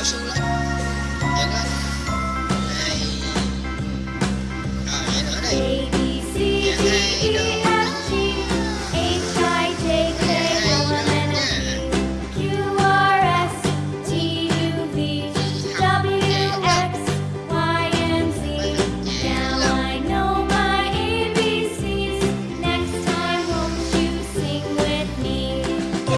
đảo xuống lên giật lên hai rồi vậy nữa đi giật hai rồi